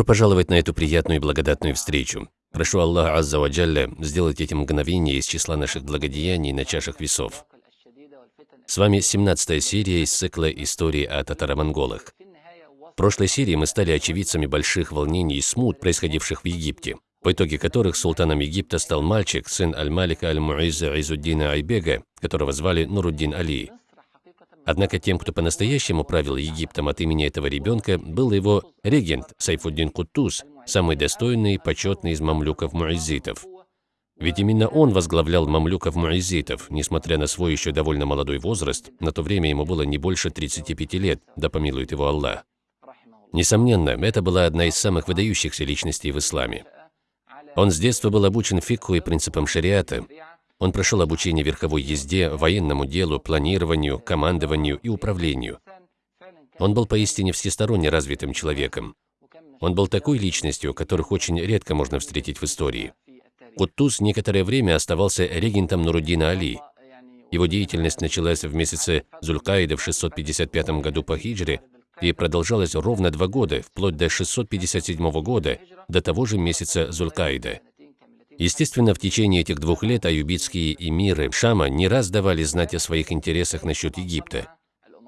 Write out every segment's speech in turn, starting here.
Добро пожаловать на эту приятную и благодатную встречу. Прошу Аллаха Азза ва Джалля сделать эти мгновения из числа наших благодеяний на чашах весов. С вами 17 серия из цикла «Истории о татаро-монголах». В прошлой серии мы стали очевидцами больших волнений и смут, происходивших в Египте, по итоге которых султаном Египта стал мальчик, сын Аль-Малика Аль-Муиза Изуддина Айбега, которого звали Нуруддин Али. Однако тем, кто по-настоящему правил Египтом от имени этого ребенка, был его регент Сайфуддин Куттуз, самый достойный и почетный из мамлюков-муизитов. Ведь именно он возглавлял мамлюков-муизитов, несмотря на свой еще довольно молодой возраст, на то время ему было не больше 35 лет, да помилует его Аллах. Несомненно, это была одна из самых выдающихся личностей в исламе. Он с детства был обучен фикху и принципам шариата, он прошел обучение верховой езде, военному делу, планированию, командованию и управлению. Он был поистине всесторонне развитым человеком. Он был такой личностью, которых очень редко можно встретить в истории. Куттуз некоторое время оставался регентом Нуруддина Али. Его деятельность началась в месяце Зулькаида в 655 году по хиджре и продолжалась ровно два года, вплоть до 657 года, до того же месяца Зулькаида. Естественно, в течение этих двух лет аюбитские эмиры Шама не раз давали знать о своих интересах насчет Египта,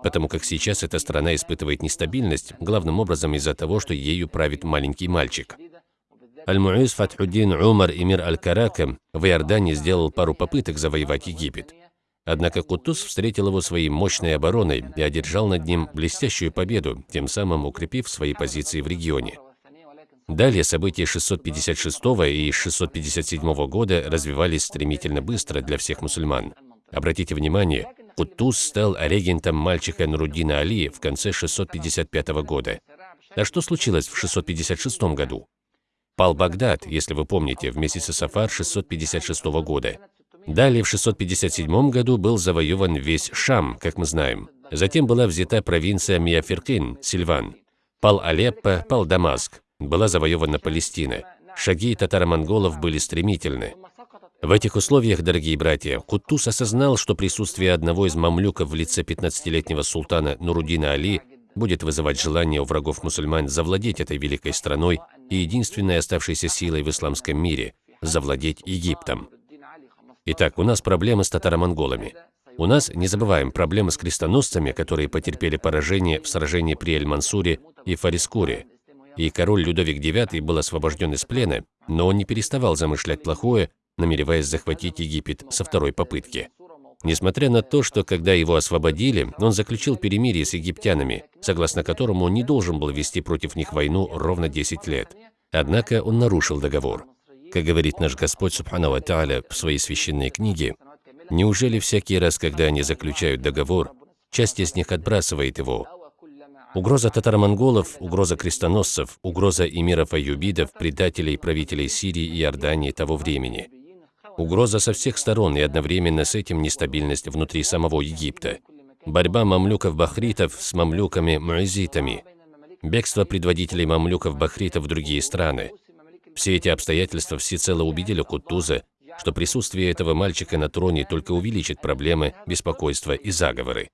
потому как сейчас эта страна испытывает нестабильность, главным образом из-за того, что ею правит маленький мальчик. Аль-Муиз Фатхуддин Умар Эмир Аль-Карака в Иордании сделал пару попыток завоевать Египет. Однако Кутуз встретил его своей мощной обороной и одержал над ним блестящую победу, тем самым укрепив свои позиции в регионе. Далее события 656 и 657 года развивались стремительно быстро для всех мусульман. Обратите внимание, Кутуз стал регентом мальчика Нуруддина Али в конце 655 года. А что случилось в 656 году? Пал Багдад, если вы помните, в месяце Сафар 656 года. Далее в 657 году был завоеван весь Шам, как мы знаем. Затем была взята провинция Миаферкин, Сильван. Пал Алеппо, пал Дамаск была завоевана Палестина. Шаги татаро-монголов были стремительны. В этих условиях, дорогие братья, Кутуз осознал, что присутствие одного из мамлюков в лице 15-летнего султана Нурудина Али будет вызывать желание у врагов мусульман завладеть этой великой страной и единственной оставшейся силой в исламском мире – завладеть Египтом. Итак, у нас проблемы с татаро-монголами. У нас, не забываем, проблемы с крестоносцами, которые потерпели поражение в сражении при Эль-Мансуре и Фарискуре, и король Людовик IX был освобожден из плена, но он не переставал замышлять плохое, намереваясь захватить Египет со второй попытки. Несмотря на то, что когда его освободили, он заключил перемирие с египтянами, согласно которому он не должен был вести против них войну ровно 10 лет. Однако он нарушил договор. Как говорит наш Господь Субхану Тааля в своей священной книге, «Неужели всякий раз, когда они заключают договор, часть из них отбрасывает его, Угроза татаро-монголов, угроза крестоносцев, угроза эмиров-аюбидов, предателей правителей Сирии и Иордании того времени. Угроза со всех сторон и одновременно с этим нестабильность внутри самого Египта. Борьба мамлюков-бахритов с мамлюками-муазитами. Бегство предводителей мамлюков-бахритов в другие страны. Все эти обстоятельства всецело убедили Кутуза, что присутствие этого мальчика на троне только увеличит проблемы, беспокойства и заговоры.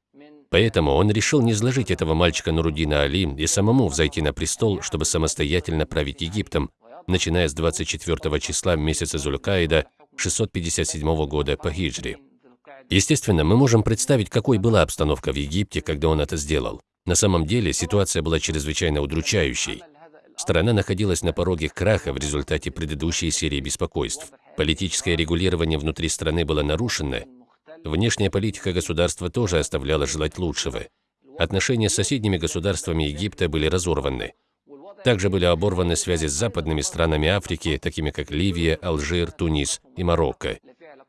Поэтому он решил не изложить этого мальчика Нурудина Али и самому взойти на престол, чтобы самостоятельно править Египтом, начиная с 24 числа месяца Зулькаида 657 года по хиджре. Естественно, мы можем представить, какой была обстановка в Египте, когда он это сделал. На самом деле ситуация была чрезвычайно удручающей. Страна находилась на пороге краха в результате предыдущей серии беспокойств. Политическое регулирование внутри страны было нарушено, Внешняя политика государства тоже оставляла желать лучшего. Отношения с соседними государствами Египта были разорваны. Также были оборваны связи с западными странами Африки, такими как Ливия, Алжир, Тунис и Марокко.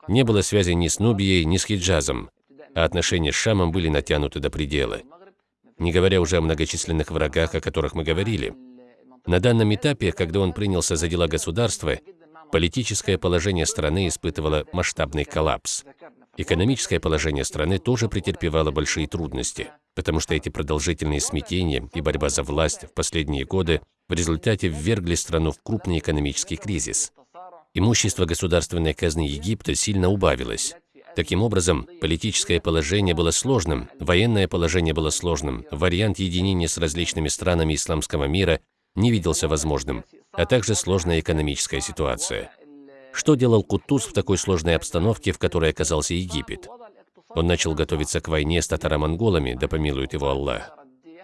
Не было связи ни с Нубией, ни с Хиджазом, а отношения с Шамом были натянуты до предела. Не говоря уже о многочисленных врагах, о которых мы говорили. На данном этапе, когда он принялся за дела государства, политическое положение страны испытывало масштабный коллапс. Экономическое положение страны тоже претерпевало большие трудности, потому что эти продолжительные смятения и борьба за власть в последние годы в результате ввергли страну в крупный экономический кризис. Имущество государственной казны Египта сильно убавилось. Таким образом, политическое положение было сложным, военное положение было сложным, вариант единения с различными странами исламского мира не виделся возможным, а также сложная экономическая ситуация. Что делал Кутуз в такой сложной обстановке, в которой оказался Египет? Он начал готовиться к войне с татаро-монголами, да помилует его Аллах.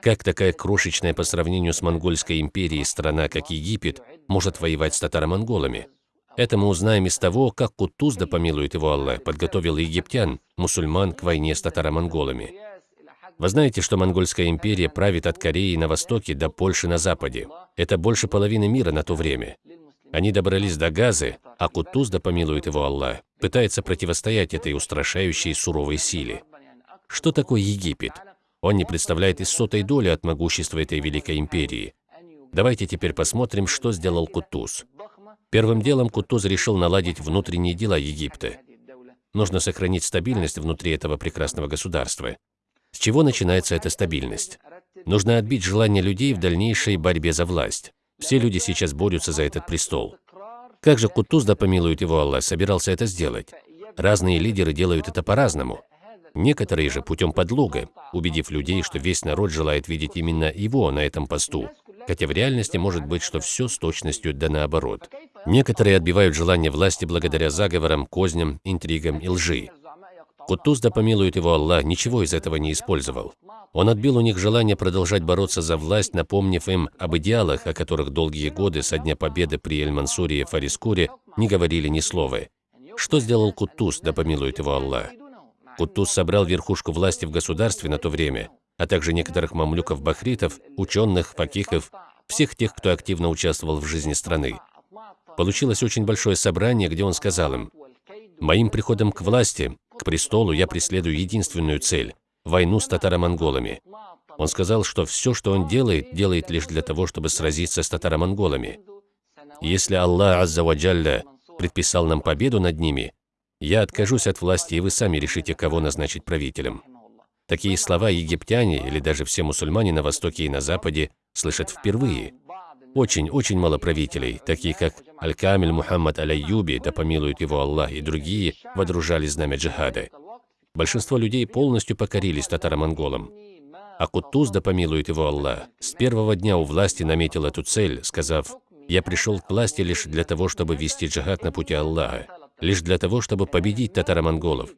Как такая крошечная по сравнению с монгольской империей страна, как Египет, может воевать с татаро-монголами? Это мы узнаем из того, как Кутуз, да помилует его Аллах, подготовил египтян, мусульман, к войне с татаро-монголами. Вы знаете, что Монгольская империя правит от Кореи на востоке до Польши на западе. Это больше половины мира на то время. Они добрались до Газы, а Кутуз, да помилует его Аллах, пытается противостоять этой устрашающей суровой силе. Что такое Египет? Он не представляет и сотой доли от могущества этой великой империи. Давайте теперь посмотрим, что сделал Кутуз. Первым делом Кутуз решил наладить внутренние дела Египта. Нужно сохранить стабильность внутри этого прекрасного государства. С чего начинается эта стабильность? Нужно отбить желание людей в дальнейшей борьбе за власть. Все люди сейчас борются за этот престол. Как же Кутуз, да помилует его Аллах, собирался это сделать? Разные лидеры делают это по-разному. Некоторые же путем подлога, убедив людей, что весь народ желает видеть именно его на этом посту, хотя в реальности может быть, что все с точностью да наоборот. Некоторые отбивают желание власти благодаря заговорам, козням, интригам и лжи. Кутуз, да помилует его Аллах, ничего из этого не использовал. Он отбил у них желание продолжать бороться за власть, напомнив им об идеалах, о которых долгие годы со дня победы при Эль-Мансуре и Фарискуре не говорили ни слова. Что сделал Кутуз, да помилует его Аллах? Кутуз собрал верхушку власти в государстве на то время, а также некоторых мамлюков-бахритов, ученых, факихов, всех тех, кто активно участвовал в жизни страны. Получилось очень большое собрание, где он сказал им, «Моим приходом к власти к престолу я преследую единственную цель – войну с татаро-монголами. Он сказал, что все, что он делает, делает лишь для того, чтобы сразиться с татаро-монголами. Если Аллах Аззаваджалля предписал нам победу над ними, я откажусь от власти, и вы сами решите, кого назначить правителем. Такие слова египтяне или даже все мусульмане на Востоке и на Западе слышат впервые. Очень-очень мало правителей, такие как Аль-Камиль Мухаммад Аль-Айюби, да помилует его Аллах, и другие, водружали знамя джихада. Большинство людей полностью покорились татаро-монголам. А Кутуз, да помилует его Аллах, с первого дня у власти наметил эту цель, сказав, «Я пришел к власти лишь для того, чтобы вести джихад на пути Аллаха, лишь для того, чтобы победить татаро-монголов,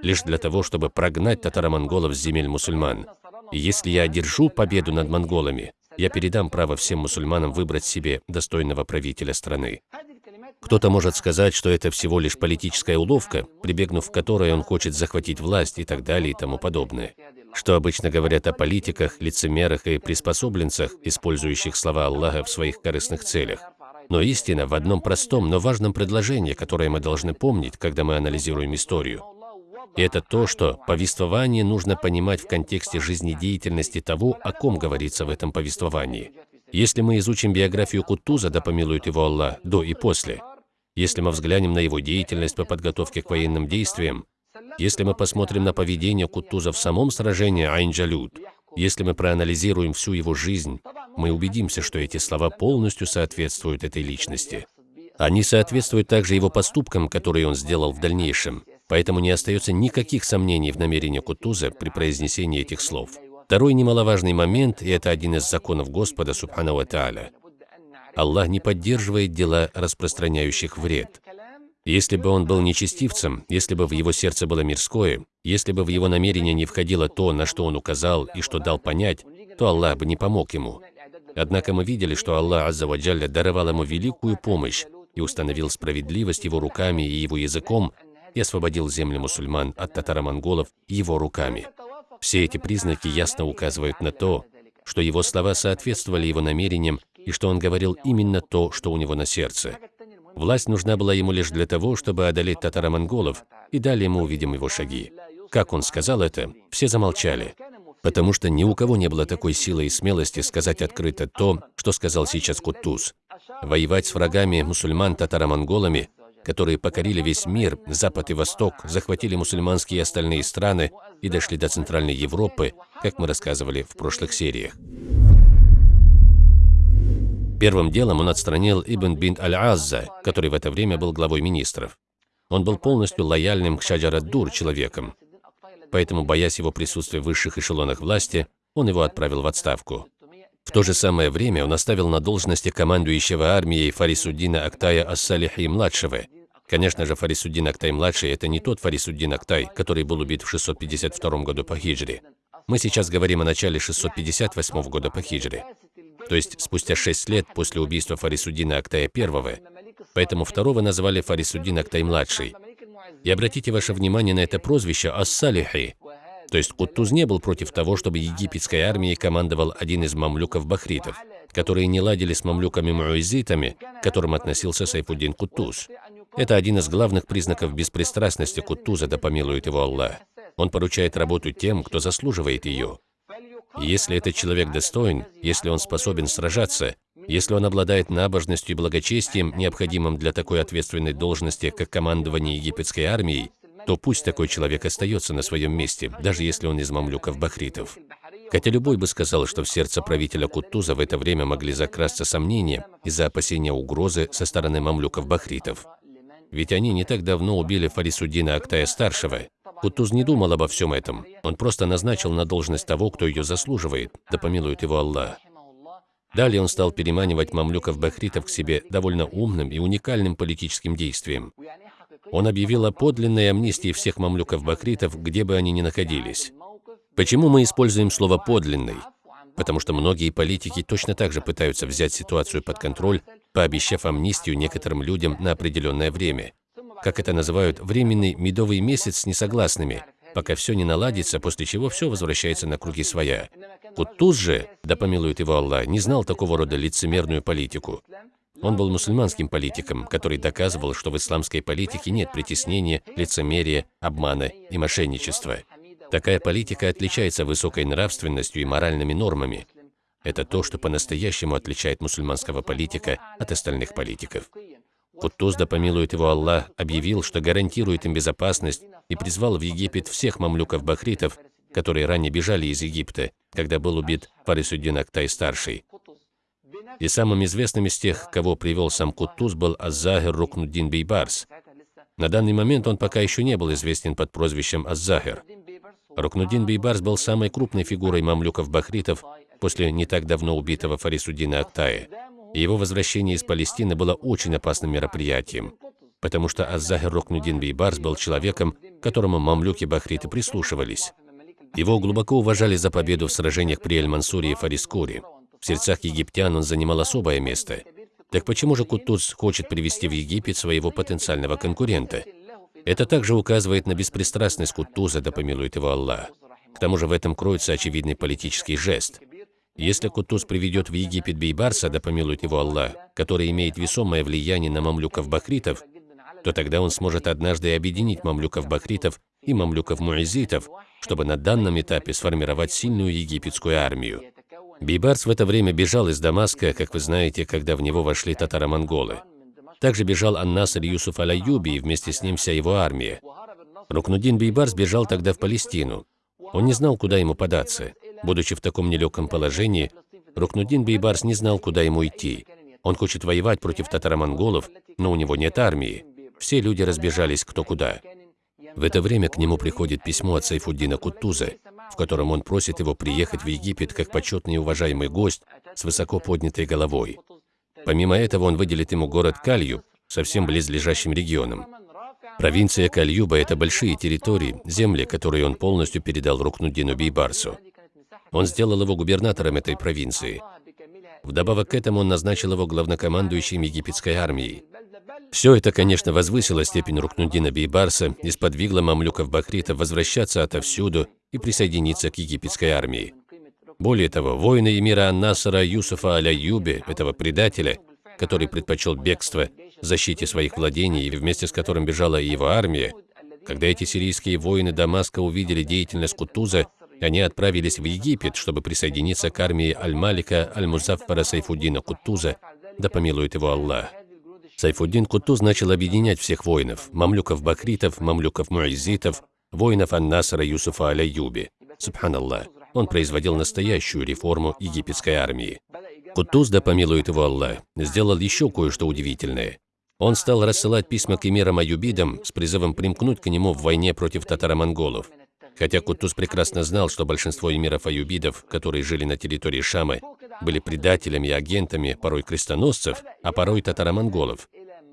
лишь для того, чтобы прогнать татаро-монголов с земель мусульман. И если я одержу победу над монголами, я передам право всем мусульманам выбрать себе достойного правителя страны. Кто-то может сказать, что это всего лишь политическая уловка, прибегнув к которой он хочет захватить власть и так далее и тому подобное. Что обычно говорят о политиках, лицемерах и приспособленцах, использующих слова Аллаха в своих корыстных целях. Но истина в одном простом, но важном предложении, которое мы должны помнить, когда мы анализируем историю. Это то, что повествование нужно понимать в контексте жизнедеятельности того, о ком говорится в этом повествовании. Если мы изучим биографию Кутуза, да помилует его Аллах, до и после, если мы взглянем на его деятельность по подготовке к военным действиям, если мы посмотрим на поведение Кутуза в самом сражении Айн-Джалют, если мы проанализируем всю его жизнь, мы убедимся, что эти слова полностью соответствуют этой личности. Они соответствуют также его поступкам, которые он сделал в дальнейшем. Поэтому не остается никаких сомнений в намерении Кутуза при произнесении этих слов. Второй немаловажный момент, и это один из законов Господа, Субхану Тааля. Аллах не поддерживает дела, распространяющих вред. Если бы он был нечестивцем, если бы в его сердце было мирское, если бы в его намерение не входило то, на что он указал и что дал понять, то Аллах бы не помог ему. Однако мы видели, что Аллах Аззаваджалля даровал ему великую помощь и установил справедливость его руками и его языком, и освободил земли мусульман от татаро-монголов его руками. Все эти признаки ясно указывают на то, что его слова соответствовали его намерениям и что он говорил именно то, что у него на сердце. Власть нужна была ему лишь для того, чтобы одолеть татаро-монголов, и далее мы увидим его шаги. Как он сказал это, все замолчали, потому что ни у кого не было такой силы и смелости сказать открыто то, что сказал сейчас Кутуз. Воевать с врагами мусульман татаро-монголами которые покорили весь мир, Запад и Восток, захватили мусульманские и остальные страны и дошли до Центральной Европы, как мы рассказывали в прошлых сериях. Первым делом он отстранил Ибн бин Аль-Азза, который в это время был главой министров. Он был полностью лояльным к Шаджарад-Дур человеком, поэтому, боясь его присутствия в высших эшелонах власти, он его отправил в отставку. В то же самое время он оставил на должности командующего армией Фарисуддина Актая Ас-Салихи-младшего. Конечно же, Фарисуддин Актай-младший – это не тот Фарисуддин Актай, который был убит в 652 году по хиджре. Мы сейчас говорим о начале 658 года по хиджре. То есть спустя 6 лет после убийства Фарисуддина Актая I, поэтому второго назвали Фарисуддин Актай-младший. И обратите ваше внимание на это прозвище Ас-Салихи, то есть Куттуз не был против того, чтобы египетской армией командовал один из мамлюков-бахритов, которые не ладили с мамлюками-муэзитами, к которым относился Сайфуддин Куттуз. Это один из главных признаков беспристрастности Куттуза, да помилует его Аллах. Он поручает работу тем, кто заслуживает ее. Если этот человек достоин, если он способен сражаться, если он обладает набожностью и благочестием, необходимым для такой ответственной должности, как командование египетской армией, то пусть такой человек остается на своем месте, даже если он из мамлюков-бахритов. Хотя любой бы сказал, что в сердце правителя Кутуза в это время могли закрасться сомнения из-за опасения угрозы со стороны мамлюков-бахритов. Ведь они не так давно убили Фарисуддина Актая-старшего. Кутуз не думал обо всем этом. Он просто назначил на должность того, кто ее заслуживает, да помилует его Аллах. Далее он стал переманивать мамлюков-бахритов к себе довольно умным и уникальным политическим действием. Он объявил о подлинной амнистии всех мамлюков-бахритов, где бы они ни находились. Почему мы используем слово «подлинный»? Потому что многие политики точно так же пытаются взять ситуацию под контроль, пообещав амнистию некоторым людям на определенное время. Как это называют, временный медовый месяц с несогласными, пока все не наладится, после чего все возвращается на круги своя. Кутуз же, да помилует его Аллах, не знал такого рода лицемерную политику. Он был мусульманским политиком, который доказывал, что в исламской политике нет притеснения, лицемерия, обмана и мошенничества. Такая политика отличается высокой нравственностью и моральными нормами. Это то, что по-настоящему отличает мусульманского политика от остальных политиков. Кутуз, да помилует его Аллах, объявил, что гарантирует им безопасность и призвал в Египет всех мамлюков-бахритов, которые ранее бежали из Египта, когда был убит Фарисуддин Актай-старший. И самым известным из тех, кого привел сам Кутуз, был Аззахир Рукнуддин Бейбарс. На данный момент он пока еще не был известен под прозвищем Аззахир. Рукнуддин Бейбарс был самой крупной фигурой мамлюков-бахритов после не так давно убитого Фарисуддина Актая. Его возвращение из Палестины было очень опасным мероприятием, потому что Аззахир Рукнуддин Бейбарс был человеком, которому мамлюки-бахриты прислушивались. Его глубоко уважали за победу в сражениях при Эль-Мансуре и Фарискуре. В сердцах египтян он занимал особое место. Так почему же Кутуз хочет привести в Египет своего потенциального конкурента? Это также указывает на беспристрастность Кутуза, да помилует его Аллах. К тому же в этом кроется очевидный политический жест. Если Кутуз приведет в Египет Бейбарса, да помилует его Аллах, который имеет весомое влияние на мамлюков-бахритов, то тогда он сможет однажды объединить мамлюков-бахритов и мамлюков-муэзитов, чтобы на данном этапе сформировать сильную египетскую армию. Бейбарс в это время бежал из Дамаска, как вы знаете, когда в него вошли татаро-монголы. Также бежал Ан-Наср Юсуф Аль-Аюби и вместе с ним вся его армия. Рукнудин Бейбарс бежал тогда в Палестину. Он не знал, куда ему податься. Будучи в таком нелегком положении, Рукнудин Бейбарс не знал, куда ему идти. Он хочет воевать против татаро-монголов, но у него нет армии. Все люди разбежались кто куда. В это время к нему приходит письмо от Сайфуддина Кутуза, в котором он просит его приехать в Египет как почетный и уважаемый гость с высоко поднятой головой. Помимо этого, он выделит ему город Кальюб, совсем близлежащим регионом. Провинция Кальюба – это большие территории, земли, которые он полностью передал Рукнуддину Бейбарсу. Он сделал его губернатором этой провинции. Вдобавок к этому он назначил его главнокомандующим египетской армией. Все это, конечно, возвысило степень Рукнуддина Бейбарса и сподвигло мамлюков-бахритов возвращаться отовсюду и присоединиться к египетской армии. Более того, воины эмира Ан-Насара Юсуфа Аля-Юби, этого предателя, который предпочел бегство защите своих владений вместе с которым бежала и его армия, когда эти сирийские воины Дамаска увидели деятельность Кутуза, они отправились в Египет, чтобы присоединиться к армии Аль-Малика Аль-Музаффара Сайфуддина Кутуза, да помилует его Аллах. Сайфуддин Кутуз начал объединять всех воинов – мамлюков-бакритов, мамлюков-муайзитов, воинов Ан-Насара Юсуфа Аля-Юби. Субханаллах, он производил настоящую реформу египетской армии. Кутуз, да помилует его Аллах, сделал еще кое-что удивительное. Он стал рассылать письма к эмирам Аюбидам с призывом примкнуть к нему в войне против татаро-монголов. Хотя Кутуз прекрасно знал, что большинство эмиров аюбидов, которые жили на территории Шамы, были предателями и агентами порой крестоносцев, а порой татаро-монголов.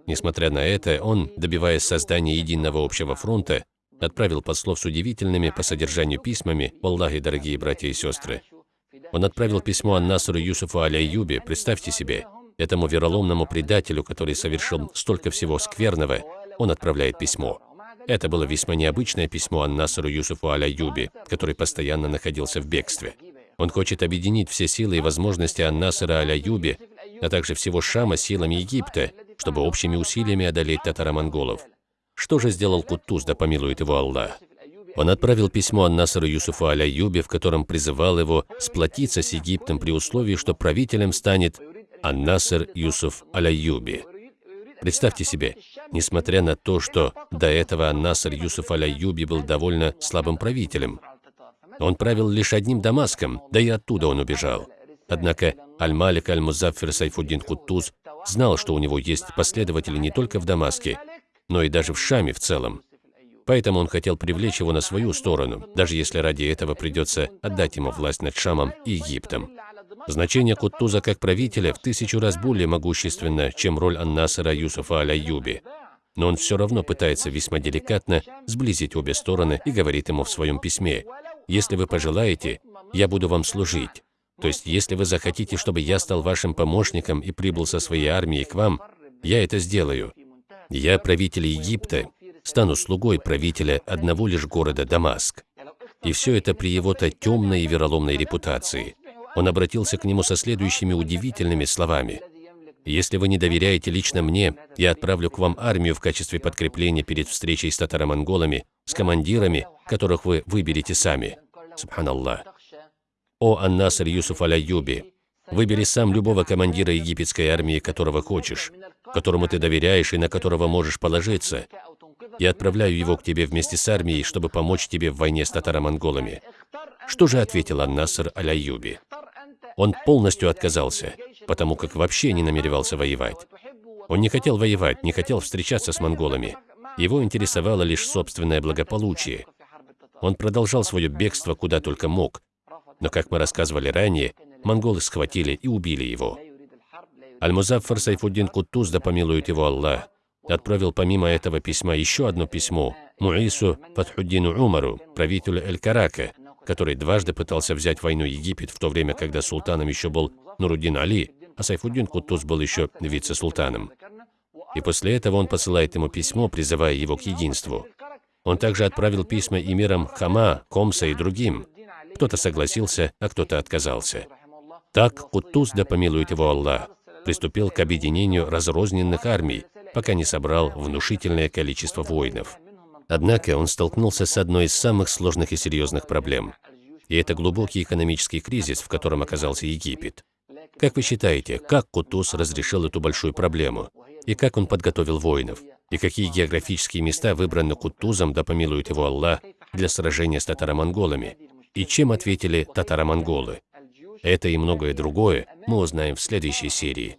Несмотря на это, он, добиваясь создания единого общего фронта, отправил послов с удивительными по содержанию письмами, Аллахи, дорогие братья и сестры. Он отправил письмо Ан-Насру Юсуфу Аляюбе, представьте себе, этому вероломному предателю, который совершил столько всего скверного, он отправляет письмо. Это было весьма необычное письмо Ан-Насру Юсуфу Аляюбе, который постоянно находился в бегстве. Он хочет объединить все силы и возможности Ан-Насра Аляюби, а также всего Шама силами Египта, чтобы общими усилиями одолеть татаро-монголов. Что же сделал Кутуз, да помилует его Аллах? Он отправил письмо Ан-Насру Юсуфу Аляюбе, в котором призывал его сплотиться с Египтом при условии, что правителем станет Ан-Наср Юсуф Аляюби. Представьте себе, несмотря на то, что до этого Ан-Наср Юсуф Аляюби был довольно слабым правителем, он правил лишь одним Дамаском, да и оттуда он убежал. Однако Аль-Малик Аль-Музаффир Сайфуддин Куттуз знал, что у него есть последователи не только в Дамаске, но и даже в Шаме в целом. Поэтому он хотел привлечь его на свою сторону, даже если ради этого придется отдать ему власть над Шамом и Египтом. Значение Куттуза как правителя в тысячу раз более могущественно, чем роль Ан-Насара Юсуфа Аль-Аюби. Но он все равно пытается весьма деликатно сблизить обе стороны и говорит ему в своем письме, «Если вы пожелаете, я буду вам служить. То есть, если вы захотите, чтобы я стал вашим помощником и прибыл со своей армией к вам, я это сделаю. Я правитель Египта, стану слугой правителя одного лишь города Дамаск. И все это при его-то темной и вероломной репутации. Он обратился к нему со следующими удивительными словами. «Если вы не доверяете лично мне, я отправлю к вам армию в качестве подкрепления перед встречей с татаро-монголами, с командирами, которых вы выберете сами». Субханаллах. «О Ан-Наср Юсуф Аляюби, выбери сам любого командира египетской армии, которого хочешь, которому ты доверяешь и на которого можешь положиться. Я отправляю его к тебе вместе с армией, чтобы помочь тебе в войне с татаро-монголами». Что же ответил Ан-Наср Аляюби? Он полностью отказался, потому как вообще не намеревался воевать. Он не хотел воевать, не хотел встречаться с монголами. Его интересовало лишь собственное благополучие. Он продолжал свое бегство куда только мог, но, как мы рассказывали ранее, монголы схватили и убили его. Аль-Музаффар Сайфуддин Куттуз, да помилует его Аллах, отправил помимо этого письма еще одно письмо Муису Фатхуддину Умару, правителю Эль-Карака, который дважды пытался взять войну Египет в то время, когда султаном еще был Нуруддин Али, а Сайфуддин Кутуз был еще вице-султаном. И после этого он посылает ему письмо, призывая его к единству. Он также отправил письма эмирам Хама, Комса и другим. Кто-то согласился, а кто-то отказался. Так Кутуз, да помилует его Аллах, приступил к объединению разрозненных армий, пока не собрал внушительное количество воинов. Однако он столкнулся с одной из самых сложных и серьезных проблем. И это глубокий экономический кризис, в котором оказался Египет. Как вы считаете, как Кутуз разрешил эту большую проблему? И как он подготовил воинов? И какие географические места выбраны Кутузом, да помилует его Аллах, для сражения с татаро-монголами? И чем ответили татаро-монголы? Это и многое другое мы узнаем в следующей серии.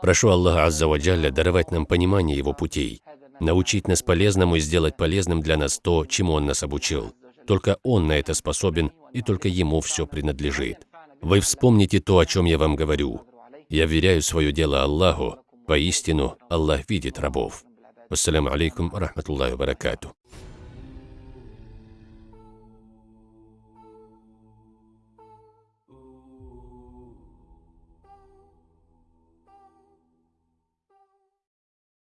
Прошу Аллаха Азза Ваджалля даровать нам понимание Его путей, научить нас полезному и сделать полезным для нас то, чему Он нас обучил. Только Он на это способен, и только Ему все принадлежит. Вы вспомните то, о чем я вам говорю. Я веряю свое дело Аллаху. Поистину, Аллах видит рабов. Ассаляму алейкум, рахматуллахи баракату.